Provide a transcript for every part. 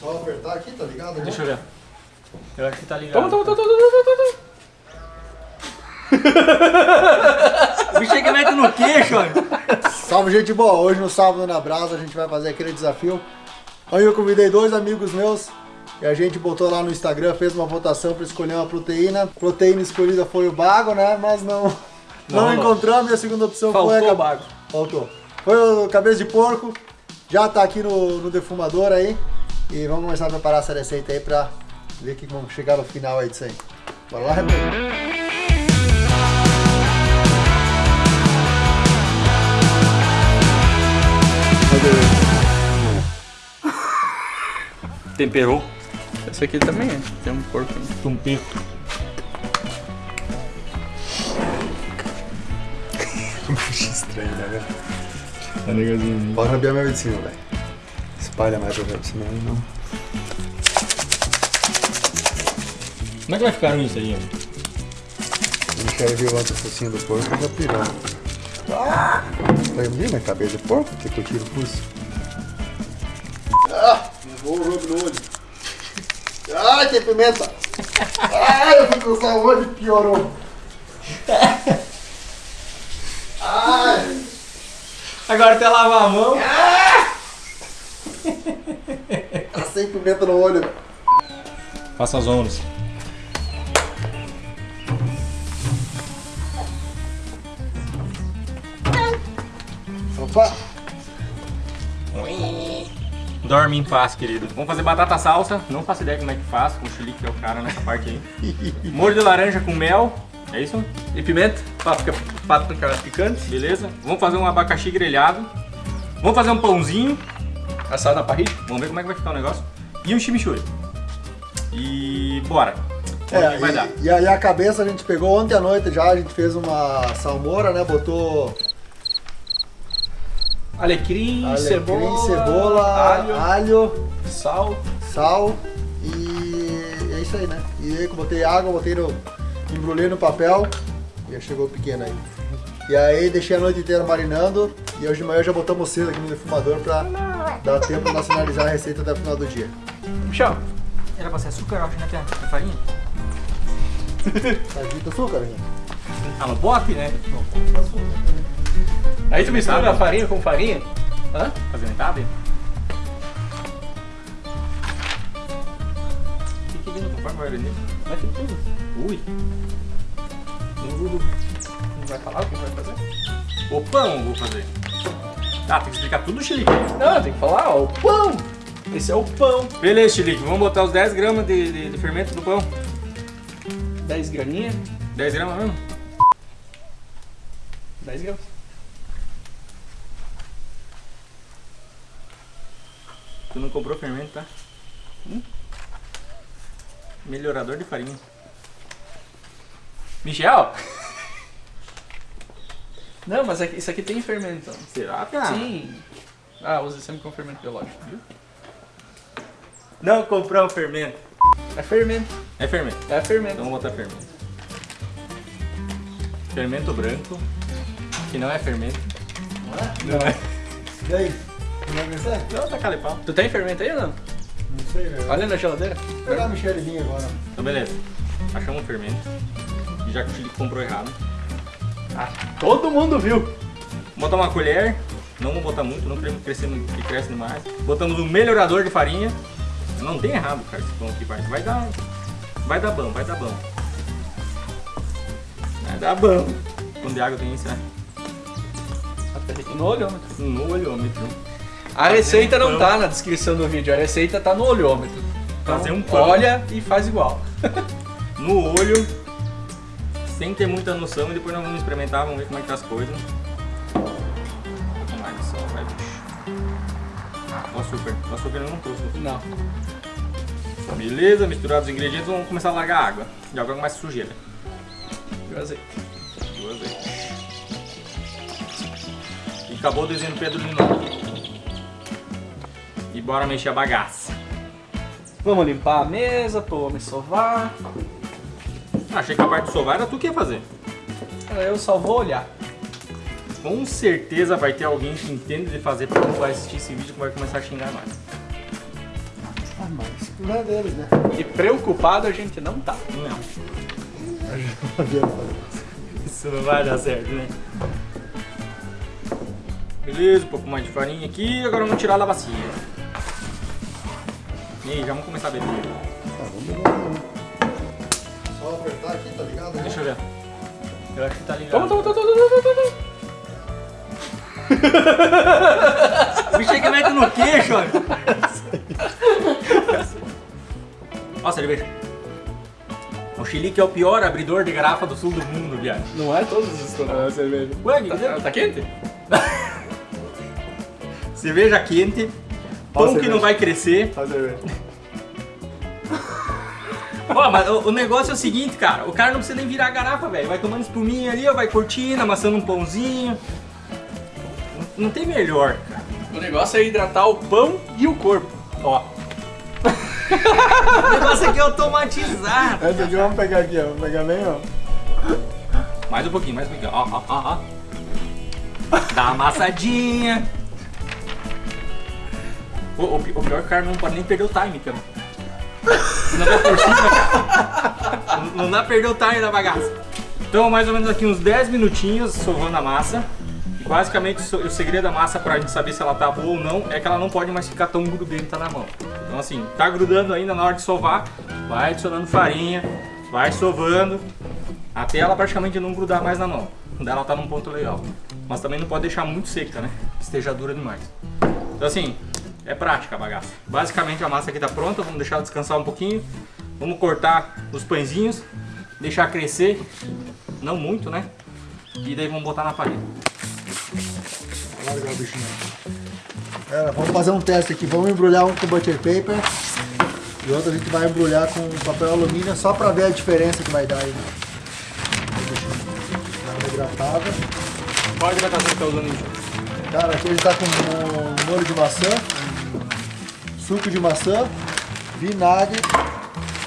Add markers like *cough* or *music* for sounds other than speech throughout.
Só apertar aqui, tá ligado? né? Deixa eu ver. Eu acho que tá ligado. Toma, toma, toma, toma, toma, toma, toma. *laughs* O bicho é que mete no queixo, olha. Salve, gente boa! Hoje no Sábado na Brasa a gente vai fazer aquele desafio. Aí eu convidei dois amigos meus e a gente botou lá no Instagram, fez uma votação para escolher uma proteína. A proteína escolhida foi o bago, né? Mas não, não, Não, encontramos e a segunda opção foi Faltou a o bago. Faltou. Foi o cabeça de porco. Já tá aqui no, no defumador aí. E vamos começar a preparar essa receita aí pra ver que *laughs* vamos chegar no final aí disso aí. Bora lá, Rebeca? Temperou. Esse aqui também é. Tem um porco. Um pico. Estranho, né, velho? Tá negozinho. Bora rabiar minha medicina, velho. Espalha mais pra ver, senão não. Como é que vai ficar isso aí? O Michel viu ontem o focinho do porco e já pirou. Ah! Menina, cabeça de porco, que eu tiro o focinho. Ah, levou o jogo no olho. Ai, tem pimenta. Ai, eu fui cruzar o olho e piorou. Ai, Agora até lavar a mão. tá sem pimenta no olho. Faça as ondas. Opa, Dorme em paz, querido. Vamos fazer batata salsa. Não faço ideia como é que faz, com o chilique que é o cara nessa parte aí. *laughs* Molho de laranja com mel. É isso? E pimenta? Páprica, páprica picante. Beleza? Vamos fazer um abacaxi grelhado. Vamos fazer um pãozinho. Assado na parrilha. Vamos ver como é que vai ficar o negócio. E um chimichurri. E bora. O É, que vai dar. e, aí a cabeça a gente pegou ontem à noite já, a gente fez uma salmoura, né? Botou Alecrim, alecrim, cebola, cebola, alho, alho, sal. sal e é isso aí, né? E aí eu botei água, botei no. embrulhei no papel e já chegou pequeno aí. E aí deixei a noite inteira marinando e hoje de manhã já botamos cedo aqui no defumador pra dar tempo de nós finalizar a receita até o final do dia. Michel, Era pra ser açúcar, eu acho, né, Pia? É farinha? Tá dito açúcar, gente? Ah, no pote, né? aí tu mistura a farinha com farinha? Hã? Fazer metade? O que que vem no conforme vai vender? Mete tudo. Ui. Não vai falar o que vai fazer? O pão vou fazer. Ah, tem que explicar tudo, Chilique. Não, tem que falar, ó, o pão. Esse é o pão. Beleza, Chilique. Vamos botar os 10 gramas de, de, de fermento do pão. 10 graminhas. 10 gramas mesmo? 10 gramas. Tu não comprou fermento, tá? Hum? Melhorador de farinha. Michel? Não, mas aqui- isso aqui tem fermento. Será, cara? Sim. Ah, use sempre com fermento biológico, viu? Não comprou fermento. É fermento. É fermento. É fermento. Então vamos botar fermento. Fermento branco. Que não é fermento. Não é? Não é. E aí? Não vai? Não, tá calipau. Tu tem fermento aí ou não? Não sei, velho. Olha na geladeira. Vou pegar a Michelezinha agora. Então beleza. Achamos o fermento. Já que o comprou errado. Ah, todo mundo viu. Vou botar uma colher, não vou botar muito, não queremos crescer muito, que cresce demais. Botamos um melhorador de farinha. Não tem errado, cara, esse pão aqui, parça. Vai dar. Vai dar bom, vai dar bom. Vai dar bom. Quando de água tem isso, né? No olhômetro. No olhômetro. A receita não pão. tá na descrição do vídeo, a receita tá no olhômetro. Então, Fazer um pão. olha e faz igual. *laughs* No olho, sem ter muita noção, e depois nós vamos experimentar, vamos ver como é que tá as coisas. Olha só, vai, bicho. O açúcar. O açúcar eu não trouxe. Não. Beleza, misturado os ingredientes, vamos começar a largar água. De água mais sujeira. E o azeite. E o azeite. E acabou o desenho do Pedro de novo. E bora mexer a bagaça. Vamos limpar a mesa, homem sovar. Achei que a parte do sovar era tu que ia fazer. Eu só vou olhar. Com certeza vai ter alguém que entende de fazer pão, vai assistir esse vídeo e vai começar a xingar nós. Ah, mas não é deles, né? E preocupado a gente não tá. Não, Tá *laughs* isso não vai dar certo, né? Beleza, um pouco mais de farinha aqui. Agora vamos tirar da bacia. E aí, já vamos começar a beber. Ah, vamos ver, Só apertar aqui, tá ligado? né? Deixa eu ver. Eu acho que tá ligado. Toma, toma, toma, toma, toma, toma. *laughs* O bicho que mete no queixo, olha. Ó, cerveja. O Chilique é o pior abridor de garrafa do sul do mundo, viado. Não é todos os estourados a cerveja. Ué, que Tá, tá quente? *laughs* Cerveja quente, pão que não vai crescer. Só cerveja. Ó, mas o, o negócio é o seguinte, cara. O cara não precisa nem virar a garrafa, velho. Vai tomando espuminha ali, ó, vai curtindo, amassando um pãozinho. Não, não tem melhor, cara. O negócio é hidratar o pão e o corpo. Ó. O negócio aqui é automatizado. Essa aqui vamos pegar aqui, ó. Vamos pegar bem, ó. Mais um pouquinho, mais um pouquinho. Ó, ó, ó, ó. Dá uma amassadinha. O, o, o pior é que o cara não pode nem perder o time, cara. Não, dá pra perder o time da bagaça. Então, mais ou menos aqui uns 10 minutinhos sovando a massa. E basicamente, o segredo da massa pra gente saber se ela tá boa ou não é que ela não pode mais ficar tão grudenta na mão. Então, assim, tá grudando ainda na hora de sovar, vai adicionando farinha, vai sovando, até ela praticamente não grudar mais na mão. Daí ela tá num ponto legal. Mas também não pode deixar muito seca, né? Que Esteja dura demais. Então assim, é prática a bagaça. Basicamente a massa aqui tá pronta, vamos deixar descansar um pouquinho. Vamos cortar os pãezinhos, deixar crescer, não muito, né? E daí vamos botar na parede. Largar o bichinho. Galera, vamos fazer um teste aqui. Vamos embrulhar um com butter paper. E outro a gente vai embrulhar com papel alumínio só pra ver a diferença que vai dar aí. Uma hidratada. Qual a hidratação que tá usando? Cara, aqui ele tá com um molho de maçã, suco de maçã, vinagre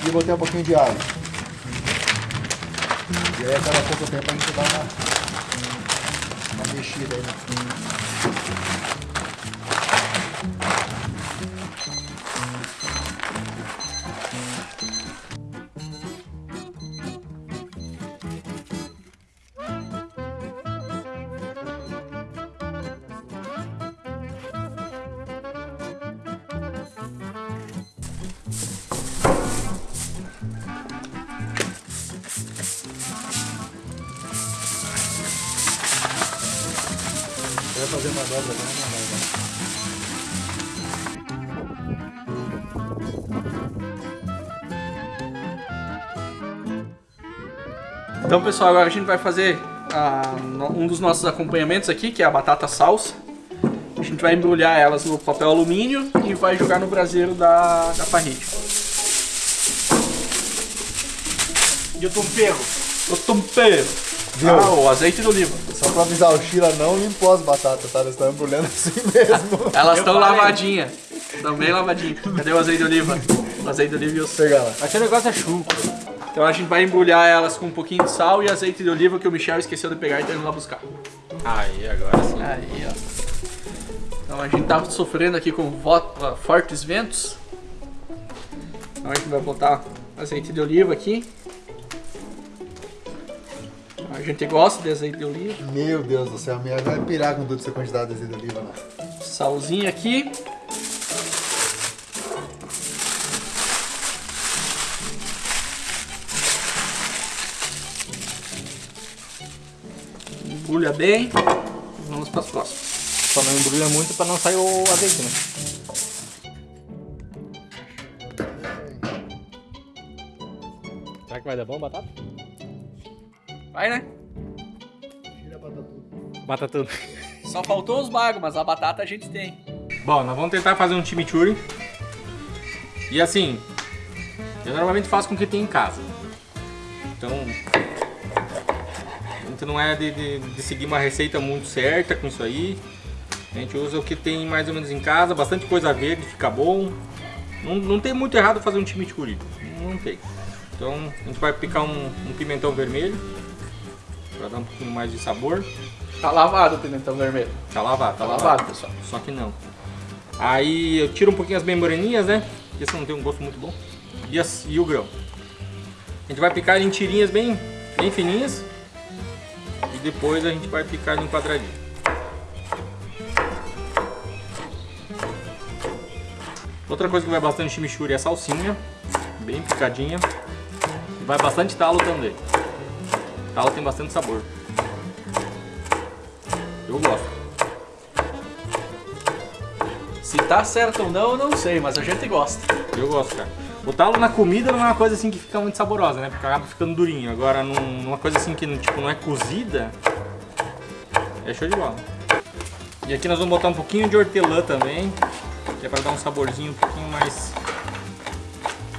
e botei um pouquinho de água. E aí a cada pouco tempo a gente dá uma, uma mexida aí. Então, pessoal, agora a gente vai fazer ah, no- um dos nossos acompanhamentos aqui, que é a batata salsa. A gente vai embrulhar elas no papel alumínio e vai jogar no braseiro da, da parrilha. E o tempero? O tempero. Viu? Ah, o azeite de oliva. Só pra avisar, o Sheila não limpou as batatas, tá? Elas estão embrulhando assim *laughs* mesmo. Elas estão lavadinhas. Estão bem lavadinhas. Cadê o azeite de oliva? O azeite de oliva e o sal. Pegar lá. Aquele negócio é chuco. Então a gente vai embrulhar elas com um pouquinho de sal e azeite de oliva que o Michel esqueceu de pegar e tá indo lá buscar. Aí, agora sim. Aí, ó. Então a gente tá sofrendo aqui com fortes ventos. Então a gente vai botar azeite de oliva aqui. A gente gosta de azeite de oliva. Meu Deus do céu, a minha vai pirar com toda essa quantidade de azeite de oliva lá. Salzinho aqui. Embrulha bem. E vamos para as próximas. Só não embrulha muito pra não sair o azeite, né? Será que vai dar bom batata? Vai, né? Tira a batata tudo. Batata. Só faltou os bagos, mas a batata a gente tem. Bom, nós vamos tentar fazer um chimichurri. E assim, eu normalmente faço com o que tem em casa. Então, gente não é de, de- de seguir uma receita muito certa com isso aí. A gente usa o que tem mais ou menos em casa, bastante coisa verde, fica bom. Não, não tem muito errado fazer um chimichurri, não tem. Então, a gente vai picar um, um pimentão vermelho, para dar um pouquinho mais de sabor. Tá lavado o pimentão vermelho. Tá lavado, tá Tá lavado. lavado, pessoal. Só que não. Aí eu tiro um pouquinho as membraninhas, né? porque senão não tem um gosto muito bom. E, as- e o grão. A gente vai picar em tirinhas bem, bem fininhas. Depois a gente vai picar em quadradinho. Outra coisa que vai bastante chimichurri é a salsinha, bem picadinha. Vai bastante talo também. Talo tem bastante sabor. Eu gosto. Se tá certo ou não, eu não sei, mas a gente gosta. Eu gosto, cara. O talo na comida não é uma coisa assim que fica muito saborosa, né? Porque acaba ficando durinho. Agora, num- numa coisa assim que tipo, não é cozida, é show de bola. E aqui nós vamos botar um pouquinho de hortelã também, que é para dar um saborzinho um pouquinho mais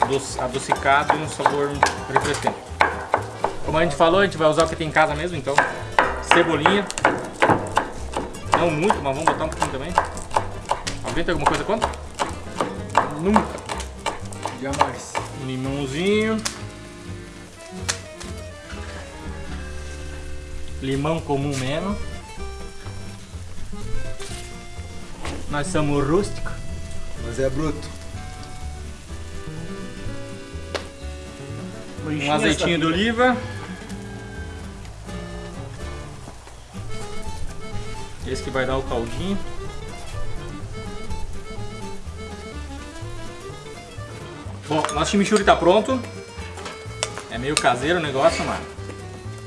doce- adocicado e um sabor refrescante. Como a gente falou, a gente vai usar o que tem em casa mesmo, então cebolinha. Não muito, mas vamos botar um pouquinho também. Alguém tem alguma coisa contra? Nunca. Jamais. Um limãozinho. Limão comum mesmo. Nós somos rústicos. Mas é bruto. Um azeitinho de oliva. Esse que vai dar o caldinho. Nosso chimichurri tá pronto. É meio caseiro o negócio, mas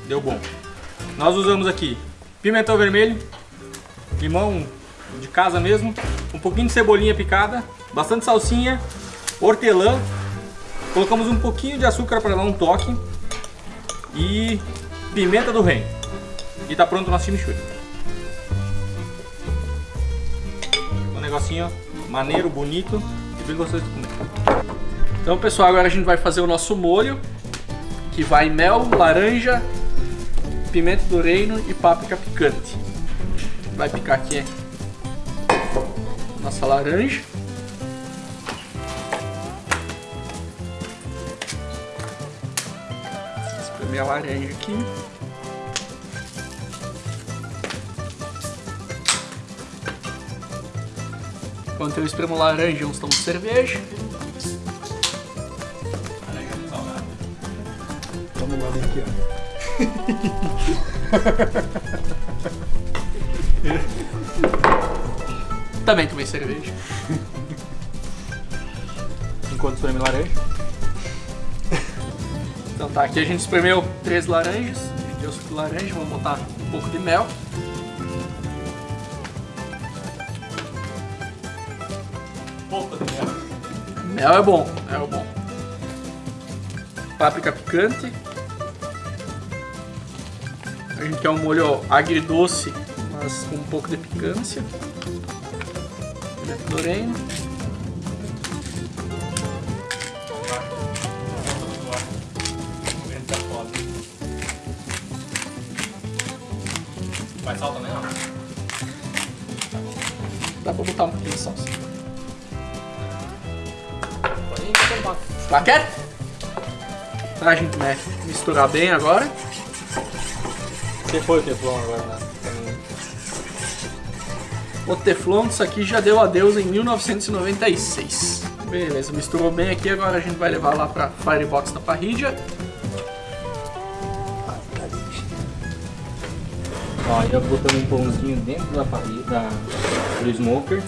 deu bom. Nós usamos aqui pimentão vermelho, limão de casa mesmo, um pouquinho de cebolinha picada, bastante salsinha, hortelã, colocamos um pouquinho de açúcar para dar um toque e pimenta do reino. E tá pronto o nosso chimichurri. Um negocinho maneiro, bonito e bem gostoso de comer. Então, pessoal, agora a gente vai fazer o nosso molho, que vai mel, laranja, pimenta do reino e páprica picante. Vai picar aqui nossa laranja. Espremer a laranja aqui. Enquanto eu espremo laranja, uns tomam cerveja. Vem aqui, ó. *laughs* Também tomei cerveja. Enquanto espreme laranja. Então tá, aqui a gente espremeu três laranjas. A gente deu suco de laranja, vamos botar um pouco de mel. Pouco de mel. Mel é bom, mel é bom. Páprica picante. A gente quer um molho agridoce, mas com um pouco de picância. Pimenta do reino. Vai sal também, não? Dá pra botar um pouquinho de salsa. Tá quieto? Tá, a gente né, misturar bem agora. Você foi o teflon agora, né? O Teflon disso aqui já deu adeus em 1996. Beleza, misturou bem aqui, agora a gente vai levar lá pra Firebox da parrilha. Ó, já botamos um pãozinho dentro da parrilha, da, do smoker.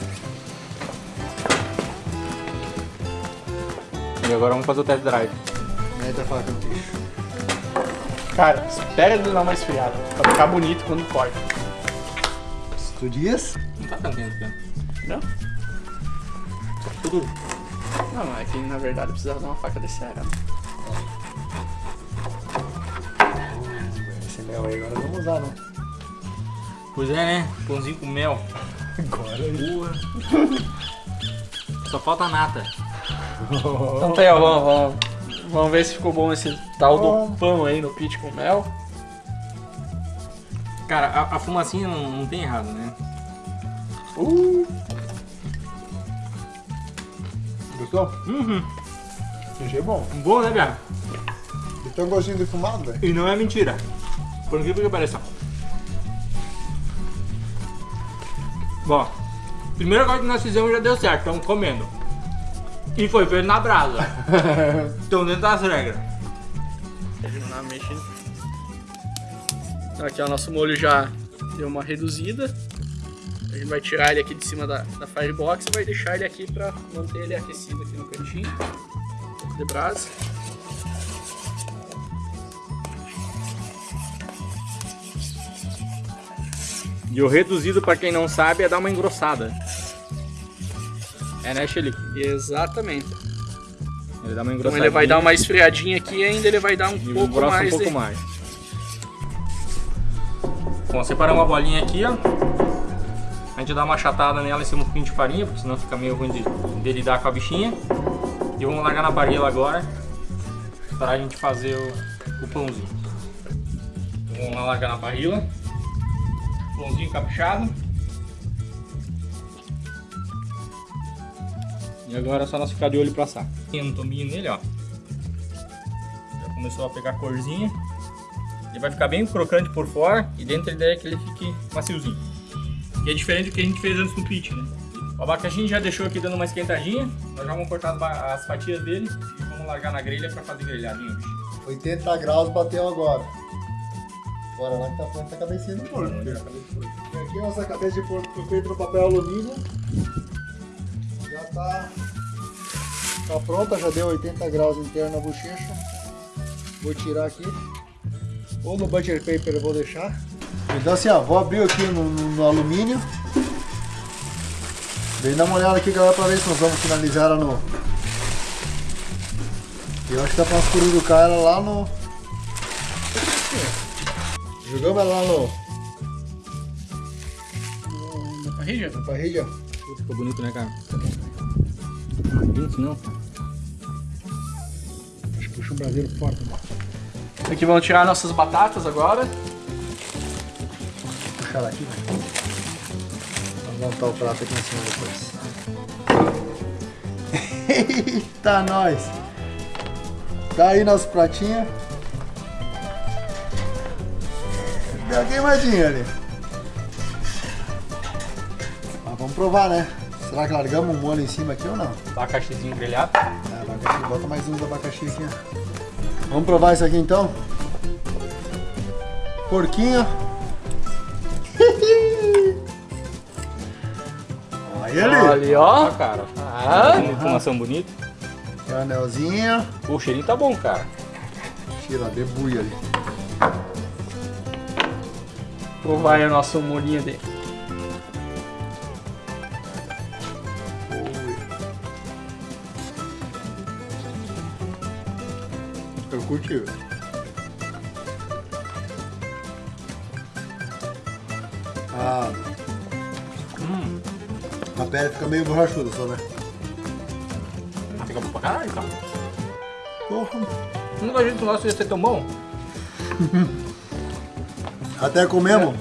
E agora vamos fazer o test drive. Mete a faca no queixo. Cara, espera ele dar uma esfriada, pra ficar bonito quando corta. Tu dias? Não tá tão quente, cara. Não? Tudo. Não, é que na verdade precisava dar uma faca desse era. Esse mel aí agora vamos usar, né? Pois é, né? Pãozinho com mel. Agora. Porra. Só falta nata. *laughs* Então tá aí, ó, vamos, vamos, vamos ver se ficou bom esse tal do pão aí no pit com mel. Cara, a, a fumacinha não, não tem errado, né? Uh! Gostou? Uhum. Achei bom. Bom, né, Bia? E tem um gostinho de fumado, velho. E não é mentira. Por incrível que pareça. Bom, primeira coisa que nós fizemos já deu certo, estamos comendo. E foi feito na brasa. *laughs* Estão dentro das regras. Terminar mexendo. Então aqui ó, o nosso molho já deu uma reduzida. A gente vai tirar ele aqui de cima da, da Firebox e vai deixar ele aqui pra manter ele aquecido aqui no cantinho. De brasa. E o reduzido, pra quem não sabe, é dar uma engrossada. É, né, Xelique? Exatamente. Ele dá uma Então engrossadinha. ele vai dar uma esfriadinha aqui e ainda ele vai dar um E pouco mais um pouco de... mais. Bom, separamos uma bolinha aqui, ó. A gente dá uma achatada nela em cima um pouquinho de farinha, porque senão fica meio ruim de, de lidar com a bichinha. E vamos largar na parrilla agora, para a gente fazer o, o pãozinho. Então, vamos lá largar na parrilla. Pãozinho caprichado. E agora é só nós ficar de olho pra assar. Tem um tominho nele, ó. Já começou a pegar corzinha. Ele vai ficar bem crocante por fora e dentro a ideia é que ele fique maciozinho. Que é diferente do que a gente fez antes no pit, né? O abacaxi a gente já deixou aqui dando uma esquentadinha. Nós já vamos cortar as, fatias dele e vamos largar na grelha pra fazer grelhadinho, bicho. 80 graus bateu agora. Bora lá que tá pronta a cabecinha do porco. E aqui nossa cabeça de porco foi feita no papel alumínio. Tá, tá pronta, já deu 80 graus interno na bochecha. Vou tirar aqui. Ou no butcher paper eu vou deixar. Então assim, ó, vou abrir aqui no, no- no alumínio. Vem dar uma olhada aqui, galera, pra ver se nós vamos finalizar ela no... Eu acho que dá pra nós cururucar ela lá no... Jogamos ela lá no... na parrilha. na parrilha. Puta, ficou bonito, né, cara? Não, bonito não. Acho que puxa um braseiro forte. né? Aqui vamos tirar nossas batatas agora. puxar ela aqui, vai. Vamos montar o prato aqui em cima depois. *laughs* Eita, nós! Tá aí nosso pratinho. Deu uma queimadinha ali. Mas vamos provar, né? Será que largamos um molho em cima aqui ou não? Abacaxizinho grelhado. Ah, abacaxi, bota mais um do abacaxi aqui, ó. Vamos provar isso aqui então? Porquinho. *laughs* Olha ele. Ali, Ó, ó. cara. Ah. Uma Fumação bonita. Anelzinho. Pô, o cheirinho tá bom, cara. Tira, debulha ali. Provar aí o nosso molhinho dele. Eu curti. Ah, Hum, a pele fica meio borrachuda só, né? fica bom pra caralho, cara. Porra. Nunca a gente nosso ia ser tão bom. *laughs* Até comemos.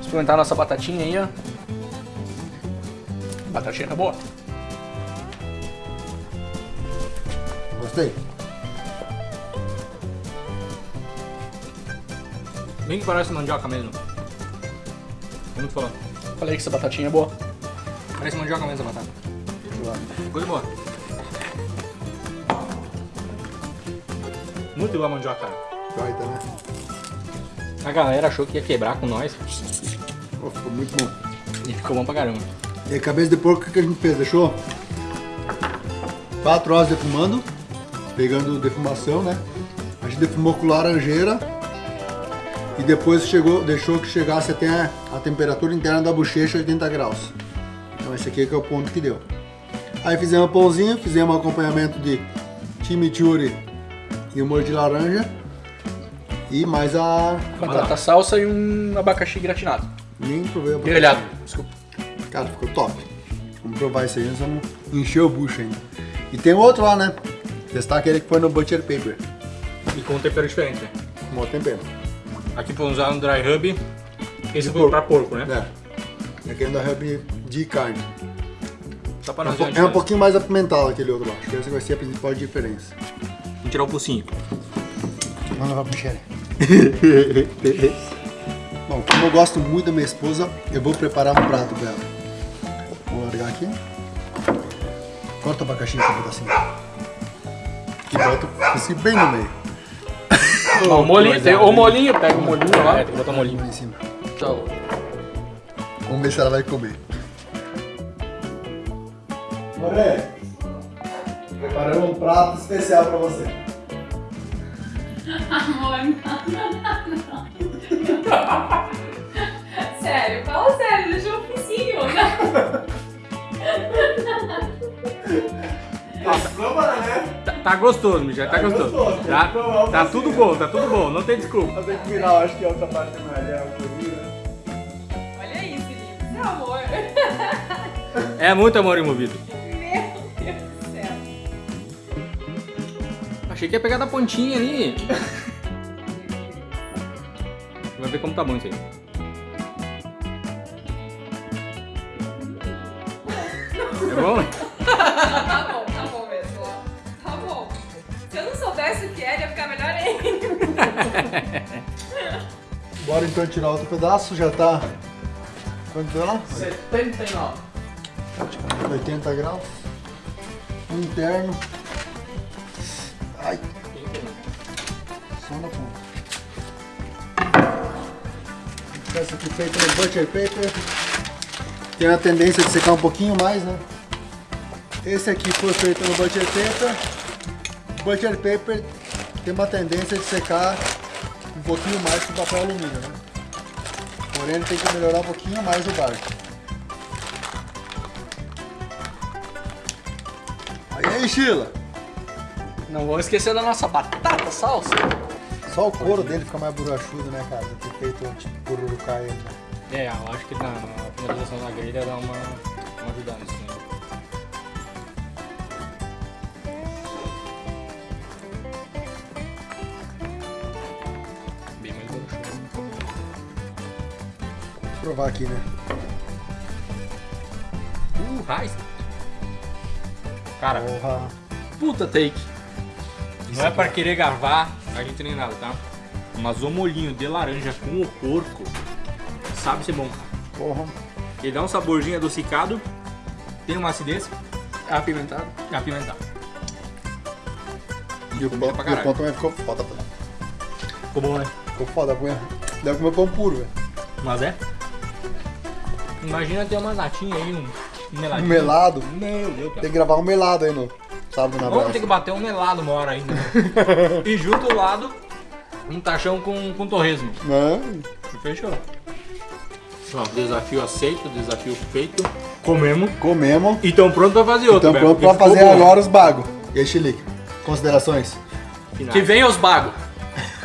Experimentar a nossa batatinha aí, ó. Batatinha tá boa. Gostei. Bem que parece mandioca mesmo. Como tu falou? Falei que essa batatinha é boa. Parece mandioca mesmo a batata. Coisa boa. Muito boa a mandioca, cara. Baita, né? A galera achou que ia quebrar com nós. Pô, ficou muito bom. E ficou bom pra caramba. E a cabeça de porco, o que que a gente fez? Deixou 4 horas defumando, pegando defumação, né? A gente defumou com laranjeira e depois chegou, deixou que chegasse até a, temperatura interna da bochecha 80 graus. Então esse aqui que é o ponto que deu. Aí fizemos pãozinho, fizemos acompanhamento de chimichurri e um molho de laranja e mais a... Batata salsa e um abacaxi gratinado. Nem provei a Grelhado, desculpa. Cara, ficou top. Vamos provar isso aí, nós vamos encher o bucho ainda. E tem outro lá, né? Testar aquele que foi no Butcher Paper. E com um tempero diferente, né? Com o tempero. Aqui foi usar no dry rub. Esse De foi porco. pra porco, né? É. Aquele da Hub de carne. Só pra É um, nós é um pouquinho mais apimentado aquele outro lá. Acho que esse vai ser a principal diferença. Vamos tirar o focinho. Vamos levar pro Michele. *laughs* Bom, como eu gosto muito da minha esposa, eu vou preparar um prato pra ela. Vou largar aqui. Corta o abacaxi em cima assim. E bota assim bem no meio. O molinho, tem o molinho, pega o molinho lá. É, tem que botar um molinho. Em cima. Então, Vamos ver se ela vai comer. Moré, preparamos um prato especial pra você. *laughs* Amor, não, não. *laughs* Sério, Tá, tá gostoso, Michel, tá Tá gostoso. gostoso, Tá, tem que provar o tá focinho. tudo bom, tá tudo bom, não tem desculpa. Eu tenho que virar, acho que a outra parte da malha é o corinho, né? Olha isso, Felipe. Meu amor. É muito amor envolvido. *laughs* Meu Deus do céu. Achei que ia pegar da pontinha ali. Vai ver como tá bom isso aí. É bom? Bora então tirar outro pedaço, já tá. Quanto é lá? 79. 80 graus. Interno. Ai. Só na ponta. Essa aqui feita no butter paper. Tem a tendência de secar um pouquinho mais, né? Esse aqui foi feito no butter paper. Butter paper tem uma tendência de secar pouquinho mais que o papel alumínio, né? Porém ele tem que melhorar um pouquinho mais o barco. Aí aí, Sheila. Não vamos esquecer da nossa batata salsa. Só o couro dele fica mais borrachudo, né, cara? Ter feito tipo pururucá ele, né? É, eu acho que na, na finalização da grelha dá uma, uma ajudada nisso. Né? Provar aqui, né? Uh, raiz. Cara, Porra. Puta take. não é pra querer gravar a gente nem nada, tá? Mas o molhinho de laranja com o porco sabe ser bom. Porra. Ele dá um saborzinho adocicado, tem uma acidez Apimentado. e apimentado. E o pão, pra o caralho. pão também ficou foda. pô. Ficou bom, né? Ficou foda, punha. Deve comer pão puro, velho. Mas é? Imagina ter uma latinha aí, um, meladinho. Um melado. Meu Deus. Tem que gravar um melado aí no sábado na Vamos ter que bater um melado uma hora ainda. *laughs* e junto ao lado, um tachão com, com torresmo. E fechou. Ó, desafio aceito, desafio feito. Comemos. Comemos. E tão pronto pra fazer outro. Velho, pronto pra fazer bom. agora os bagos. E aí, Chilique? Considerações? Finais. Que venha os bagos.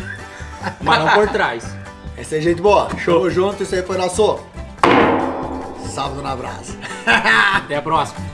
*laughs* Mas não por trás. Essa é gente boa. Show. Tamo junto, isso aí foi nosso sábado na brasa. *laughs* Até a próxima.